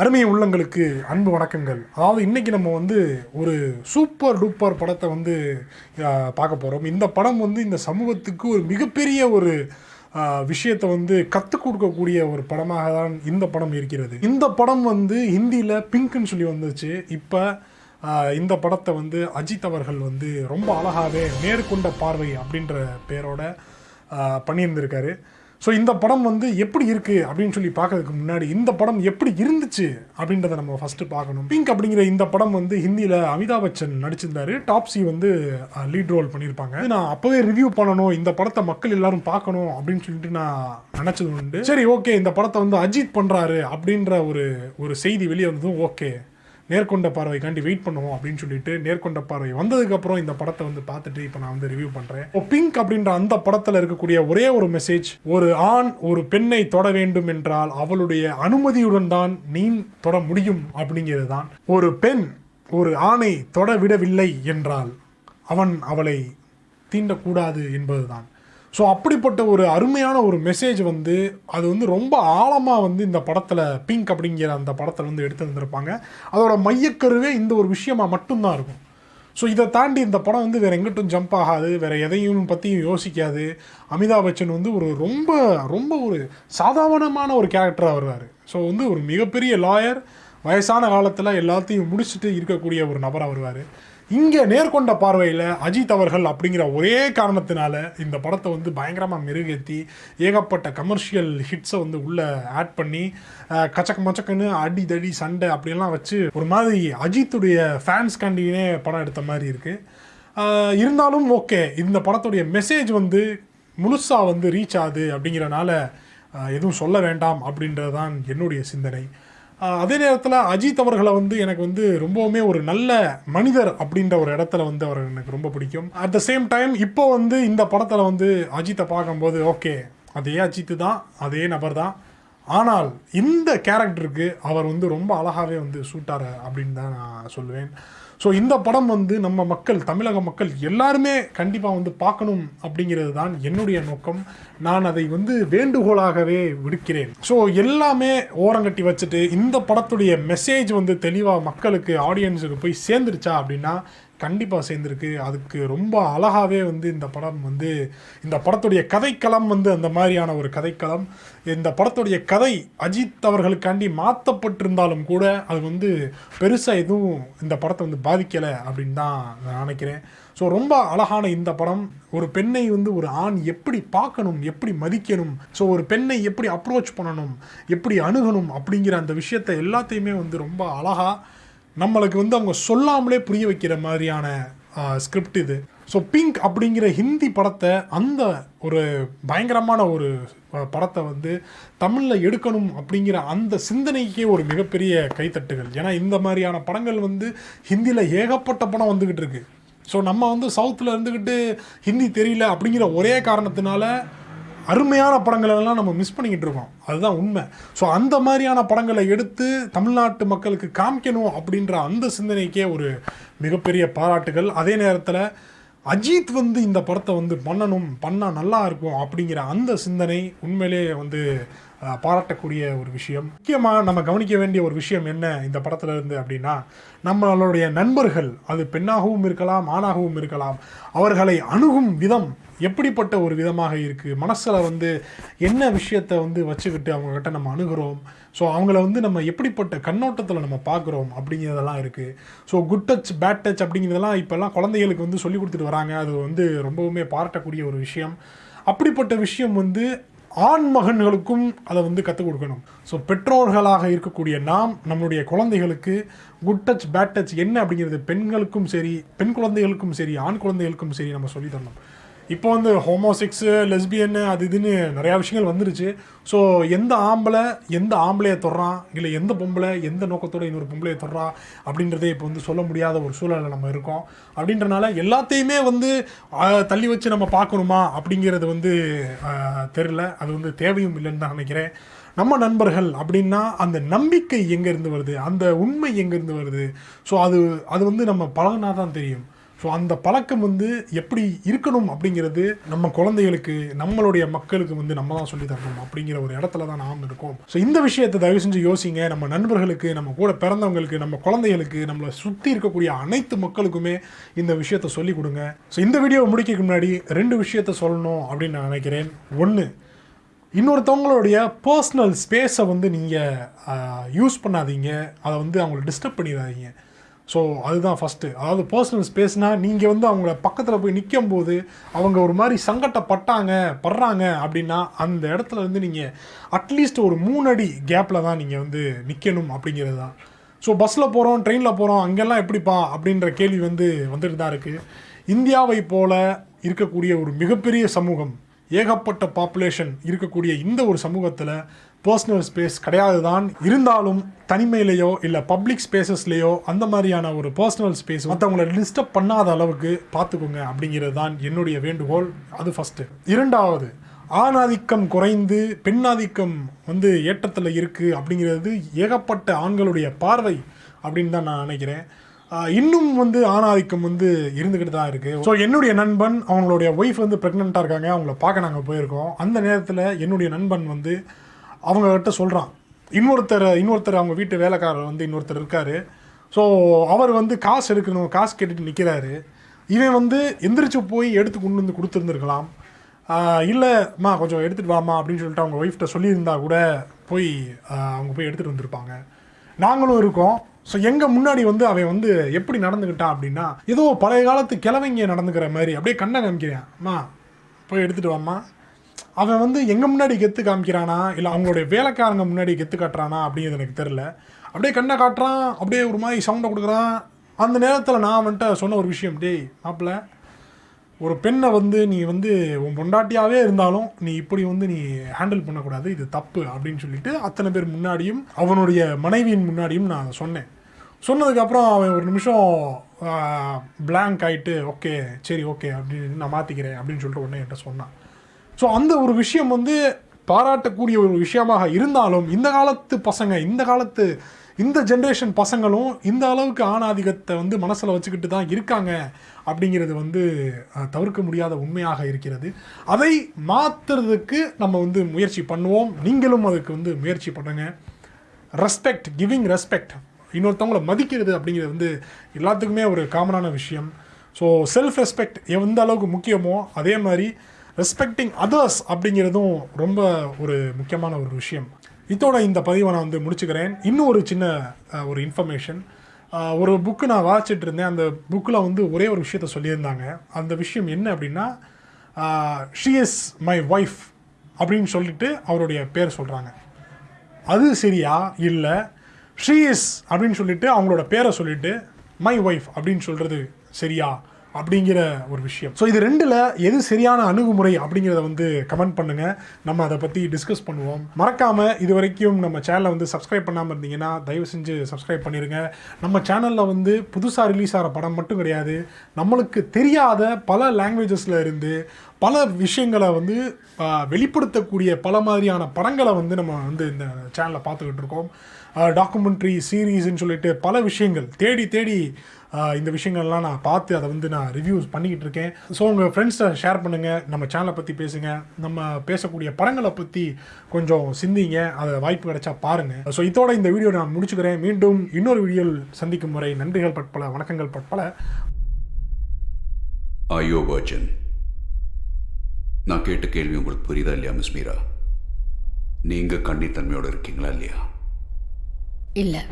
அருமை உள்ளங்களுக்கு அன்பு வணக்கங்கள். அதாவது இன்றைக்கி நம்ம வந்து ஒரு சூப்பர் டூப்பர் படத்தை வந்து பார்க்க போகிறோம் இந்த படம் வந்து இந்த சமூகத்துக்கு ஒரு மிகப்பெரிய ஒரு விஷயத்தை வந்து கற்றுக் கொடுக்கக்கூடிய ஒரு படமாக தான் இந்த படம் இருக்கிறது. இந்த படம் வந்து ஹிந்தியில் பிங்க்னு சொல்லி வந்துச்சு. இப்போ இந்த படத்தை வந்து அஜித் அவர்கள் வந்து ரொம்ப அழகாகவே நேர்கொண்ட பார்வை அப்படின்ற பேரோட பண்ணியிருந்திருக்காரு. ஸோ இந்த படம் வந்து எப்படி இருக்குது அப்படின்னு சொல்லி பார்க்கறதுக்கு முன்னாடி இந்த படம் எப்படி இருந்துச்சு அப்படின்றத நம்ம ஃபஸ்ட்டு பார்க்கணும். பிங்க் அப்படிங்கிற இந்த படம் வந்து ஹிந்தியில் அமிதாப் பச்சன் நடிச்சிருந்தாரு. டாப்ஸி வந்து லீட் ரோல் பண்ணியிருப்பாங்க. நான் அப்போவே ரிவ்யூ பண்ணணும். இந்த படத்தை மக்கள் எல்லாரும் பார்க்கணும் அப்படின்னு சொல்லிட்டு நான் நினச்சது உண்டு. சரி ஓகே இந்த படத்தை வந்து அஜித் பண்ணுறாரு அப்படின்ற ஒரு ஒரு செய்தி வெளியே வந்ததும் ஓகே நேர்கொண்ட பார்வைக்காண்டி வெயிட் பண்ணுவோம் அப்படின்னு சொல்லிட்டு நேர்கொண்ட பார்வை வந்ததுக்கப்புறம் இந்த படத்தை வந்து பார்த்துட்டு இப்போ நான் வந்து ரிவ்யூ பண்ணுறேன் இப்போ பிங்க் அப்படின்ற அந்த படத்தில் இருக்கக்கூடிய ஒரே ஒரு மெசேஜ் ஒரு ஆண் ஒரு பெண்ணை தொட வேண்டும் என்றால் அவளுடைய அனுமதியுடன் தான் நீ தொட முடியும் அப்படிங்கிறது தான் ஒரு பெண் ஒரு ஆணை தொட விடவில்லை என்றால் அவன் அவளை தீண்டக்கூடாது என்பதுதான். ஸோ அப்படிப்பட்ட ஒரு அருமையான ஒரு மெசேஜ் வந்து அது வந்து ரொம்ப ஆழமாக வந்து இந்த படத்தில் பிங்க் அப்படிங்கிற அந்த படத்தில் வந்து எடுத்து வந்திருப்பாங்க அதோட மையக்கருவே இந்த ஒரு விஷயமாக மட்டும்தான் இருக்கும். ஸோ இதை தாண்டி இந்த படம் வந்து வேறு எங்கிட்டும் ஜம்ப் ஆகாது வேறு எதையும் பற்றியும் யோசிக்காது. அமிதாப் பச்சன் வந்து ஒரு ரொம்ப ரொம்ப ஒரு சாதாரணமான ஒரு கேரக்டராக வருவார். ஸோ வந்து ஒரு மிகப்பெரிய லாயர் வயசான காலத்தில் எல்லாத்தையும் முடிச்சுட்டு இருக்கக்கூடிய ஒரு நபராக வருவார். இங்கே நேர்கொண்ட பார்வையில் அஜித் அவர்கள் அப்படிங்கிற ஒரே காரணத்தினால இந்த படத்தை வந்து பயங்கரமாக மெருகேற்றி ஏகப்பட்ட கமர்ஷியல் ஹிட்ஸை வந்து உள்ளே ஆட் பண்ணி கச்சக்க மச்சக்கன்னு அடி தடி சண்டை அப்படிலாம் வச்சு ஒரு மாதிரி அஜித்துடைய ஃபேன்ஸ் கண்டினே படம் எடுத்த மாதிரி இருக்குது இருந்தாலும் ஓகே இந்த படத்துடைய மெசேஜ் வந்து முழுசாக வந்து ரீச் ஆகுது அப்படிங்கிறனால எதுவும் சொல்ல வேண்டாம் அப்படின்றது தான் என்னுடைய சிந்தனை. அதே நேரத்தில் அஜித் அவர்களை வந்து எனக்கு வந்து ரொம்பவுமே ஒரு நல்ல மனிதர் அப்படின்ற ஒரு இடத்துல வந்து அவர் எனக்கு ரொம்ப பிடிக்கும். அட் த சேம் டைம் இப்போ வந்து இந்த படத்தில் வந்து அஜித்தை பார்க்கும்போது ஓகே அதே அஜித்து தான் அதே நபர் தான். ஆனால் இந்த கேரக்டருக்கு அவர் வந்து ரொம்ப அழகாகவே வந்து சூட்டார் அப்படின்னு தான் நான் சொல்லுவேன். ஸோ இந்த படம் வந்து நம்ம மக்கள் தமிழக மக்கள் எல்லாருமே கண்டிப்பாக வந்து பார்க்கணும் அப்படிங்கிறது தான் என்னுடைய நோக்கம். நான் அதை வந்து வேண்டுகோளாகவே விடுக்கிறேன். ஸோ எல்லாமே ஓரங்கட்டி வச்சுட்டு இந்த படத்துடைய மெசேஜ் வந்து தெளிவாக மக்களுக்கு ஆடியன்ஸுக்கு போய் சேர்ந்துருச்சா அப்படின்னா கண்டிப்பாக சேர்ந்துருக்கு. அதுக்கு ரொம்ப அழகாகவே வந்து இந்த படம் வந்து இந்த படத்துடைய கதைக்களம் வந்து அந்த மாதிரியான ஒரு கதைக்களம். இந்த படத்துடைய கதை அஜித் அவர்களுக்காண்டி மாற்றப்பட்டிருந்தாலும் கூட அது வந்து பெருசாக எதுவும் இந்த படத்தை வந்து பாதிக்கலை அப்படின்னு தான் நான் நினைக்கிறேன். ஸோ ரொம்ப அழகான இந்த படம். ஒரு பெண்ணை வந்து ஒரு ஆண் எப்படி பார்க்கணும் எப்படி மதிக்கணும் ஸோ ஒரு பெண்ணை எப்படி அப்ரோச் பண்ணணும் எப்படி அணுகணும் அப்படிங்கிற அந்த விஷயத்தை எல்லாத்தையுமே வந்து ரொம்ப அழகாக நம்மளுக்கு வந்து அவங்க சொல்லாமலே புரிய வைக்கிற மாதிரியான ஸ்கிரிப்ட் இது. ஸோ பிங்க் அப்படிங்கிற ஹிந்தி படத்தை அந்த ஒரு பயங்கரமான ஒரு படத்தை வந்து தமிழில் எடுக்கணும் அப்படிங்கிற அந்த சிந்தனைக்கே ஒரு மிகப்பெரிய கைத்தட்டுகள். ஏன்னா இந்த மாதிரியான படங்கள் வந்து ஹிந்தியில் ஏகப்பட்ட படம் வந்துக்கிட்டு இருக்கு. ஸோ நம்ம வந்து சவுத்தில் இருந்துக்கிட்டு ஹிந்தி தெரியல அப்படிங்கிற ஒரே காரணத்தினால அருமையான படங்களை எல்லாம் நம்ம மிஸ் பண்ணிக்கிட்டு இருக்கோம். அதுதான் உண்மை. ஸோ அந்த மாதிரியான படங்களை எடுத்து தமிழ்நாட்டு மக்களுக்கு காமிக்கணும் அப்படின்ற அந்த சிந்தனைக்கே ஒரு மிகப்பெரிய பாராட்டுகள். அதே நேரத்தில் அஜித் வந்து இந்த படத்தை வந்து பண்ணணும் பண்ணால் நல்லா இருக்கும் அப்படிங்கிற அந்த சிந்தனை உண்மையிலே வந்து பாராட்டக்கூடிய ஒரு விஷயம். முக்கியமாக நம்ம கவனிக்க வேண்டிய ஒரு விஷயம் என்ன இந்த படத்துல இருந்து அப்படின்னா நம்மளுடைய நண்பர்கள் அது பெண்ணாகவும் இருக்கலாம் ஆணாகவும் இருக்கலாம் அவர்களை அணுகும் விதம் எப்படிப்பட்ட ஒரு விதமாக இருக்குது மனசில் வந்து என்ன விஷயத்தை வந்து வச்சுக்கிட்டு அவங்கக்கிட்ட நம்ம அணுகிறோம்? ஸோ அவங்கள வந்து நம்ம எப்படிப்பட்ட கண்ணோட்டத்தில் நம்ம பார்க்குறோம் அப்படிங்கிறதெல்லாம் இருக்குது so good touch bad touch அப்படிங்கிறதெல்லாம் இப்போல்லாம் குழந்தைகளுக்கு வந்து சொல்லி கொடுத்துட்டு வராங்க. அது வந்து ரொம்பவுமே பாராட்டக்கூடிய ஒரு விஷயம். அப்படிப்பட்ட விஷயம் வந்து ஆண் மகன்களுக்கும் அதை வந்து கற்றுக் கொடுக்கணும். ஸோ பெற்றோர்களாக இருக்கக்கூடிய நாம் நம்மளுடைய குழந்தைகளுக்கு குட் டச் பேட் டச் என்ன அப்படிங்கிறது? பெண்களுக்கும் சரி பெண் குழந்தைகளுக்கும் சரி ஆண் குழந்தைகளுக்கும் சரி நம்ம சொல்லித்தரணும் இப்போ வந்து ஹோமோசெக்ஸு லெஸ்பியன்னு அது இதுன்னு நிறையா விஷயங்கள் வந்துருச்சு. ஸோ எந்த ஆம்பளை எந்த ஆம்பளையை தொடுறான்? இல்லை எந்த பொம்பளை எந்த நோக்கத்தோட இன்னொரு பொம்பளையை தொடறான் அப்படின்றதே இப்போ வந்து சொல்ல முடியாத ஒரு சூழலில் நம்ம இருக்கோம். அப்படின்றனால எல்லாத்தையுமே வந்து தள்ளி வச்சு நம்ம பார்க்கணுமா? அப்படிங்கிறது வந்து தெரில அது வந்து தேவையும் இல்லைன்னு தான் நினைக்கிறேன். நம்ம நண்பர்கள் அப்படின்னா அந்த நம்பிக்கை எங்கேருந்து வருது? அந்த உண்மை எங்கேருந்து வருது? ஸோ அது அது வந்து நம்ம பழகினா தான் தெரியும். ஸோ அந்த பழக்கம் வந்து எப்படி இருக்கணும் அப்படிங்கிறது நம்ம குழந்தைகளுக்கு நம்மளுடைய மக்களுக்கு வந்து நம்ம தான் சொல்லி தரணும் அப்படிங்கிற ஒரு இடத்துல தான் நாம் இருக்கோம். ஸோ இந்த விஷயத்தை தயவு செஞ்சு யோசிங்க. நம்ம நண்பர்களுக்கு நம்ம கூட பிறந்தவங்களுக்கு நம்ம குழந்தைகளுக்கு நம்மளை சுற்றி இருக்கக்கூடிய அனைத்து மக்களுக்குமே இந்த விஷயத்தை சொல்லிக் கொடுங்க. ஸோ இந்த வீடியோவை முடிக்கிறதுக்கு முன்னாடி ரெண்டு விஷயத்த சொல்லணும் அப்படின்னு நான் நினைக்கிறேன். ஒன்று இன்னொருத்தவங்களுடைய பர்சனல் ஸ்பேஸை வந்து நீங்கள் யூஸ் பண்ணாதீங்க. அதை வந்து அவங்களை டிஸ்டர்ப் பண்ணிடாதீங்க. ஸோ அதுதான் ஃபஸ்ட்டு அதாவது பர்சனல் ஸ்பேஸ்னால் நீங்கள் வந்து அவங்கள பக்கத்தில் போய் நிற்கும் போது அவங்க ஒரு மாதிரி சங்கட்டப்பட்டாங்க படுறாங்க அப்படின்னா அந்த இடத்துல இருந்து நீங்கள் அட்லீஸ்ட் ஒரு மூணு அடி கேப்பில் தான் நீங்கள் வந்து நிற்கணும் அப்படிங்கிறது தான் ஸோ பஸ்ஸில் போகிறோம் ட்ரெயினில் போகிறோம் அங்கெல்லாம் எப்படிப்பா அப்படின்ற கேள்வி வந்து வந்துட்டு தான் இருக்குது இந்தியாவை போல இருக்கக்கூடிய ஒரு மிகப்பெரிய சமூகம் ஏகப்பட்ட பாப்புலேஷன் இருக்கக்கூடிய இந்த ஒரு சமூகத்தில் பர்சனல் ஸ்பேஸ் கிடையாது தான் இருந்தாலும் தனிமையிலேயோ இல்லை பப்ளிக் ஸ்பேசஸ்லேயோ அந்த மாதிரியான ஒரு பர்சனல் ஸ்பேஸ் மற்றவங்கள டிஸ்டர்ப் பண்ணாத அளவுக்கு பார்த்துக்கோங்க அப்படிங்கிறது தான் என்னுடைய வேண்டுகோள். அது ஃபஸ்ட்டு இரண்டாவது ஆணாதிக்கம் குறைந்து பெண்ணாதிக்கம் வந்து ஏற்றத்தில் இருக்குது அப்படிங்கிறது ஏகப்பட்ட ஆண்களுடைய பார்வை அப்படின்னு தான் நான் நினைக்கிறேன். இன்னும் வந்து ஆணாதிக்கம் வந்து இருந்துக்கிட்டு தான் இருக்குது ஸோ என்னுடைய நண்பன் அவங்களுடைய ஒய்ஃப் வந்து ப்ரெக்னெண்ட்டாக இருக்காங்க. அவங்கள பார்க்க நாங்கள் போயிருக்கோம். அந்த நேரத்தில் என்னுடைய நண்பன் வந்து அவங்ககிட்ட சொல்கிறான் இன்னொருத்தர் இன்னொருத்தர் அவங்க வீட்டு வேலைக்காரர் வந்து இன்னொருத்தர் இருக்கார். ஸோ அவர் வந்து காசு எடுக்கணும் காசு கேட்டுட்டு நிற்கிறாரு இவன் வந்து எந்திரிச்சு போய் எடுத்து கொண்டு வந்து கொடுத்துருந்துருக்கலாம். இல்லைம்மா கொஞ்சம் எடுத்துகிட்டு வாமா அப்படின்னு சொல்லிட்டு அவங்க ஒய்ஃப்ட்ட சொல்லியிருந்தா கூட போய் அவங்க போய் எடுத்துகிட்டு வந்திருப்பாங்க. நாங்களும் இருக்கோம். ஸோ எங்கள் முன்னாடி வந்து அவன் வந்து எப்படி நடந்துக்கிட்டான் அப்படின்னா ஏதோ பழைய காலத்து கிழவங்க நடந்துக்கிற மாதிரி அப்படியே கண்ணை காமிக்கிறேன். அம்மா போய் எடுத்துகிட்டு வாம்மா. அவன் வந்து எங்கள் முன்னாடி கெத்து காமிக்கிறானா? இல்லை அவங்களுடைய வேலைக்காரங்க முன்னாடி கெத்து காட்டுறானா அப்படிங்கிறது எனக்கு தெரில அப்படியே கண்ணை காட்டுறான் அப்படியே ஒரு மாதிரி சவுண்டை கொடுக்குறான். அந்த நேரத்தில் நான் வந்துட்டு சொன்ன ஒரு விஷயம் டேய் மாப்பிள்ள ஒரு பெண்ணை வந்து நீ வந்து உன் பொண்டாட்டியாகவே இருந்தாலும் நீ இப்படி வந்து நீ ஹேண்டில் பண்ணக்கூடாது இது தப்பு அப்படின்னு சொல்லிட்டு அத்தனை பேர் முன்னாடியும் அவனுடைய மனைவியின் முன்னாடியும் நான் சொன்னேன். சொன்னதுக்கப்புறம் அவன் ஒரு நிமிஷம் பிளாங்க் ஆகிட்டு ஓகே சரி ஓகே அப்படின்னு நான் மாற்றிக்கிறேன் அப்படின்னு சொல்லிட்டு உடனே என்கிட்ட சொன்னான். ஸோ அந்த ஒரு விஷயம் வந்து பாராட்டக்கூடிய ஒரு விஷயமாக இருந்தாலும் இந்த காலத்து பசங்க இந்த காலத்து இந்த ஜென்ரேஷன் பசங்களும் இந்த அளவுக்கு ஆணாதிக்கத்தை வந்து மனசில் வச்சுக்கிட்டு தான் இருக்காங்க அப்படிங்கிறது வந்து தவிர்க்க முடியாத உண்மையாக இருக்கிறது. அதை மாற்றுறதுக்கு நம்ம வந்து முயற்சி பண்ணுவோம். நீங்களும் அதுக்கு வந்து முயற்சி பண்ணுங்க. ரெஸ்பெக்ட் கிவிங் ரெஸ்பெக்ட் இன்னொருத்தவங்கள மதிக்கிறது அப்படிங்கிறது வந்து எல்லாத்துக்குமே ஒரு காமனான விஷயம். ஸோ செல்ஃப் ரெஸ்பெக்ட் எந்த அளவுக்கு முக்கியமோ அதே மாதிரி ரெஸ்பெக்டிங் அதர்ஸ் அப்படிங்கிறதும் ரொம்ப ஒரு முக்கியமான ஒரு விஷயம். இதோட இந்த பதிவை நான் வந்து முடிச்சுக்கிறேன். இன்னும் ஒரு சின்ன ஒரு இன்ஃபர்மேஷன் ஒரு புக்கு நான் வாசிச்சுட்டு இருந்தேன். அந்த புக்கில் வந்து ஒரே ஒரு விஷயத்த சொல்லியிருந்தாங்க. அந்த விஷயம் என்ன அப்படின்னா ஷி இஸ் மை ஒய்ஃப் அப்படின்னு சொல்லிட்டு அவருடைய பேர் சொல்கிறாங்க அது சரியா? இல்லை. ஷீ இஸ் அப்படின்னு சொல்லிட்டு அவங்களோட பேரை சொல்லிட்டு மை ஒய்ஃப் அப்படின்னு சொல்கிறது சரியா? அப்படிங்கிற ஒரு விஷயம். ஸோ இது ரெண்டில் எது சரியான அணுகுமுறை அப்படிங்கிறத வந்து கமெண்ட் பண்ணுங்கள் நம்ம அதை பற்றி டிஸ்கஸ் பண்ணுவோம். மறக்காமல் இது வரைக்கும் நம்ம சேனலை வந்து சப்ஸ்கிரைப் பண்ணாமல் இருந்தீங்கன்னா தயவு செஞ்சு சப்ஸ்கிரைப் பண்ணிடுங்க நம்ம சேனலில் வந்து புதுசாக ரிலீஸ் ஆகிற படம் மட்டும் கிடையாது. நம்மளுக்கு தெரியாத பல லாங்குவேஜஸில் இருந்து பல விஷயங்களை வந்து வெளிப்படுத்தக்கூடிய பல மாதிரியான படங்களை வந்து நம்ம வந்து இந்த சேனலில் பார்த்துக்கிட்டு இருக்கோம். டாக்குமெண்ட்ரி சீரீஸ்ன்னு சொல்லிட்டு பல விஷயங்கள் தேடி தேடி இந்த விஷயங்கள்லாம் நான் பார்த்து அதை வந்து நான் ரிவ்யூஸ் பண்ணிக்கிட்டு இருக்கேன். ஸோ உங்கள் ஃப்ரெண்ட்ஸை ஷேர் பண்ணுங்கள் நம்ம சேனலை பற்றி பேசுங்க நம்ம பேசக்கூடிய படங்களை பற்றி கொஞ்சம் சிந்திங்க அதை வாய்ப்பு கிடைச்சா பாருங்கள் ஸோ இதோட இந்த வீடியோ நான் முடிச்சுக்கிறேன். மீண்டும் இன்னொரு வீடியோவில் சந்திக்கும் முறை நன்றிகள் பட்பல வணக்கங்கள் பட்பல ஐயோ வர்ஜன் நான் கேட்ட கேள்வி உங்களுக்கு புரியுதா இல்லையா மிஸ் மீரா? நீங்க கண்ணித்தன்மையோடு இருக்கீங்களா இல்லையா? இல்லை.